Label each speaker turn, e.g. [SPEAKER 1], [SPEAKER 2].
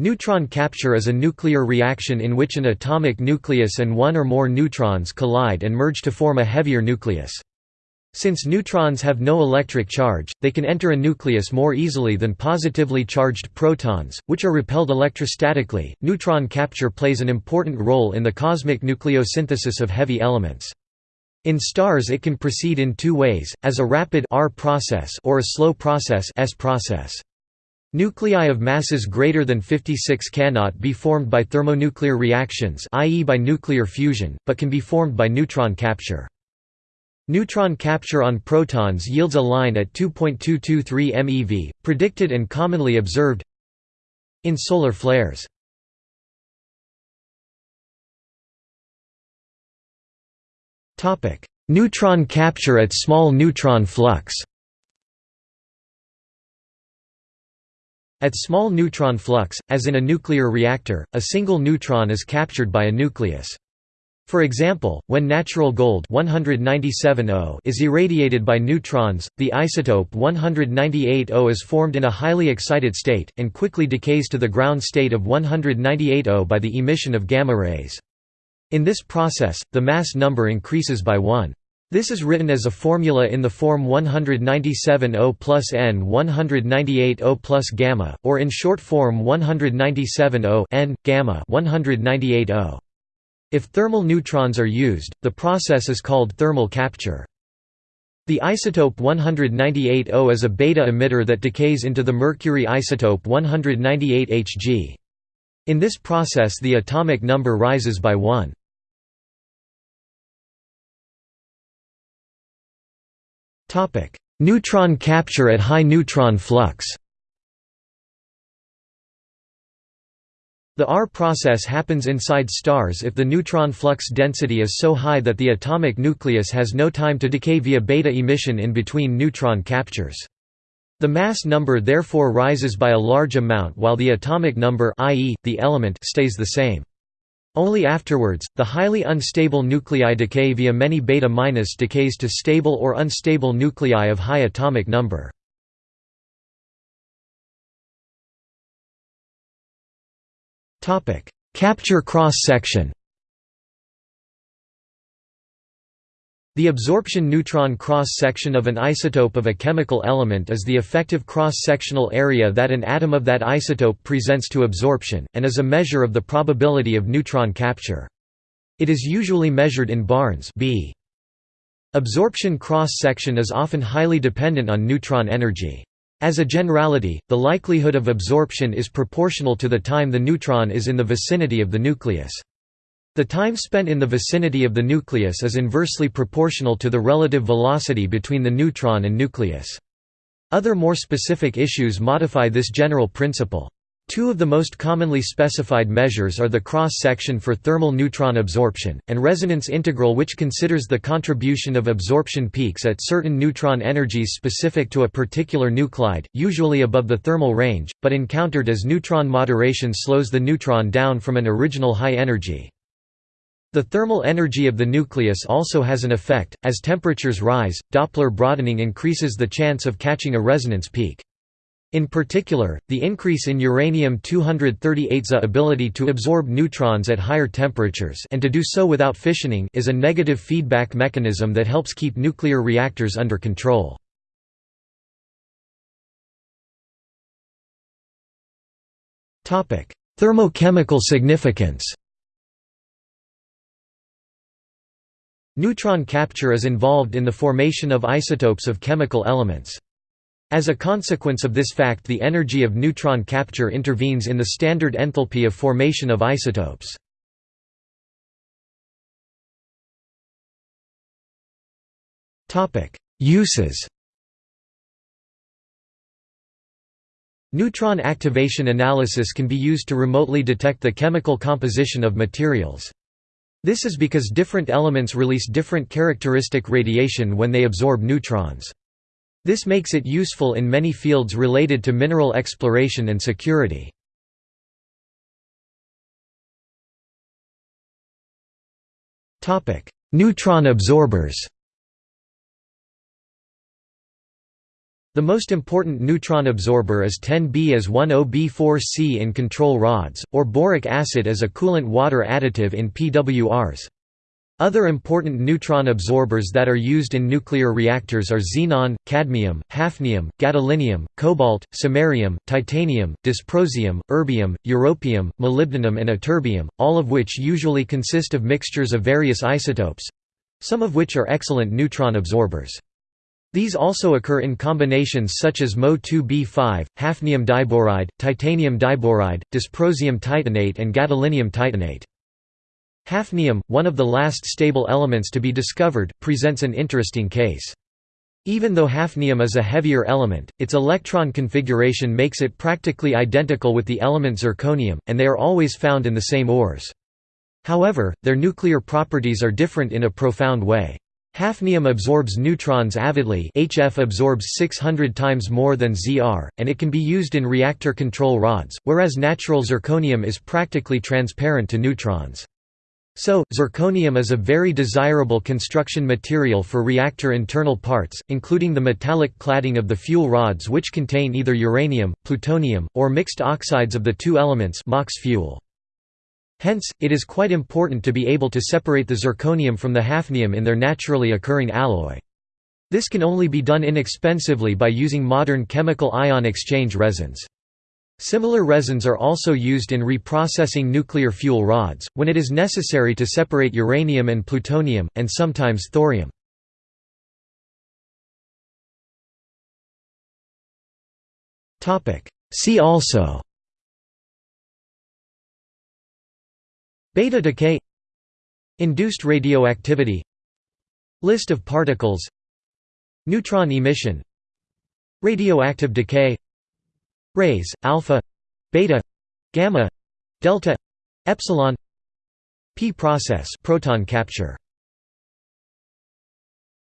[SPEAKER 1] Neutron capture is a nuclear reaction in which an atomic nucleus and one or more neutrons collide and merge to form a heavier nucleus. Since neutrons have no electric charge, they can enter a nucleus more easily than positively charged protons, which are repelled electrostatically. Neutron capture plays an important role in the cosmic nucleosynthesis of heavy elements. In stars it can proceed in two ways, as a rapid R process or a slow process S process. Nuclei of masses greater than 56 cannot be formed by thermonuclear reactions i.e. by nuclear fusion, but can be formed by neutron capture. Neutron capture on protons yields a line at 2.223 MeV, predicted and commonly observed in solar flares. Neutron capture at small neutron flux At small neutron flux, as in a nuclear reactor, a single neutron is captured by a nucleus. For example, when natural gold 197 is irradiated by neutrons, the isotope 198 is formed in a highly excited state, and quickly decays to the ground state of 198 by the emission of gamma rays. In this process, the mass number increases by 1. This is written as a formula in the form 197 O plus N 198 O plus gamma, or in short form 197 O N, gamma 198 O. If thermal neutrons are used, the process is called thermal capture. The isotope 198 O is a beta emitter that decays into the mercury isotope 198 Hg. In this process the atomic number rises by 1. Neutron capture at high neutron flux The R process happens inside stars if the neutron flux density is so high that the atomic nucleus has no time to decay via beta emission in between neutron captures. The mass number therefore rises by a large amount while the atomic number i.e., the element stays the same. Only afterwards, the highly unstable nuclei decay via many beta- minus decays to stable or unstable nuclei of high atomic number. Capture cross-section The absorption neutron cross-section of an isotope of a chemical element is the effective cross-sectional area that an atom of that isotope presents to absorption, and is a measure of the probability of neutron capture. It is usually measured in barns B. Absorption cross-section is often highly dependent on neutron energy. As a generality, the likelihood of absorption is proportional to the time the neutron is in the vicinity of the nucleus. The time spent in the vicinity of the nucleus is inversely proportional to the relative velocity between the neutron and nucleus. Other more specific issues modify this general principle. Two of the most commonly specified measures are the cross-section for thermal neutron absorption, and resonance integral which considers the contribution of absorption peaks at certain neutron energies specific to a particular nuclide, usually above the thermal range, but encountered as neutron moderation slows the neutron down from an original high energy. The thermal energy of the nucleus also has an effect, as temperatures rise, Doppler broadening increases the chance of catching a resonance peak. In particular, the increase in uranium-238's ability to absorb neutrons at higher temperatures and to do so without fissioning is a negative feedback mechanism that helps keep nuclear reactors under control. Thermochemical significance Neutron capture is involved in the formation of isotopes of chemical elements. As a consequence of this fact the energy of neutron capture intervenes in the standard enthalpy of formation of isotopes. Uses Neutron activation analysis can be used to remotely detect the chemical composition of materials. This is because different elements release different characteristic radiation when they absorb neutrons. This makes it useful in many fields related to mineral exploration and security. Neutron absorbers The most important neutron absorber is 10B as 10B4C in control rods, or boric acid as a coolant water additive in PWRs. Other important neutron absorbers that are used in nuclear reactors are xenon, cadmium, hafnium, gadolinium, cobalt, samarium, titanium, dysprosium, erbium, europium, molybdenum and ytterbium, all of which usually consist of mixtures of various isotopes—some of which are excellent neutron absorbers. These also occur in combinations such as Mo2b5, hafnium diboride, titanium diboride, dysprosium titanate and gadolinium titanate. Hafnium, one of the last stable elements to be discovered, presents an interesting case. Even though hafnium is a heavier element, its electron configuration makes it practically identical with the element zirconium, and they are always found in the same ores. However, their nuclear properties are different in a profound way. Hafnium absorbs neutrons avidly HF absorbs 600 times more than Zr, and it can be used in reactor control rods, whereas natural zirconium is practically transparent to neutrons. So, zirconium is a very desirable construction material for reactor internal parts, including the metallic cladding of the fuel rods which contain either uranium, plutonium, or mixed oxides of the two elements MOX fuel. Hence, it is quite important to be able to separate the zirconium from the hafnium in their naturally occurring alloy. This can only be done inexpensively by using modern chemical ion exchange resins. Similar resins are also used in reprocessing nuclear fuel rods, when it is necessary to separate uranium and plutonium, and sometimes thorium. See also Beta decay. Induced radioactivity. List of particles. Neutron emission. Radioactive decay. Rays, alpha beta gamma delta epsilon. P process proton capture